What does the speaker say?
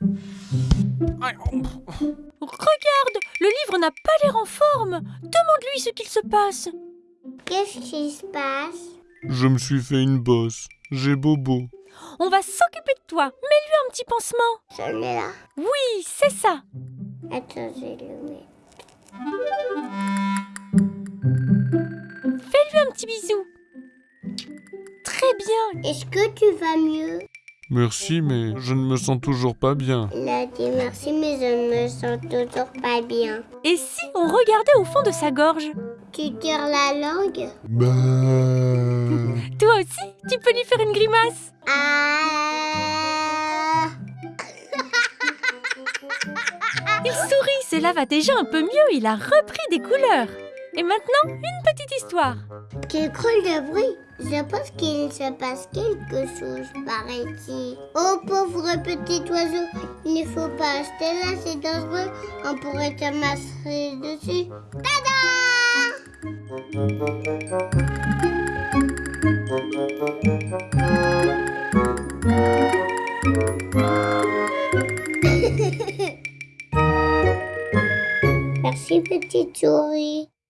Regarde, le livre n'a pas l'air en forme. Demande-lui ce qu'il se passe. Qu'est-ce qui se passe? Je me suis fait une bosse. J'ai bobo. On va s'occuper de toi. Mets-lui un petit pansement. Celui-là. Oui, c'est ça. Attends, je vais le mettre. Fais-lui un petit bisou. Très bien. Est-ce que tu vas mieux? Merci, mais je ne me sens toujours pas bien. Il a dit merci, mais je ne me sens toujours pas bien. Et si on regardait au fond de sa gorge? Tu tires la langue? Bah... Toi aussi, tu peux lui faire une grimace. Ah Il sourit, cela va déjà un peu mieux. Il a repris des couleurs. Et maintenant, une petite histoire. Tu crois le bruit Je pense qu'il se passe quelque chose par ici. Oh pauvre petit oiseau, il ne faut pas rester là, c'est dangereux. On pourrait te masser dessus. Tada Merci petite souris.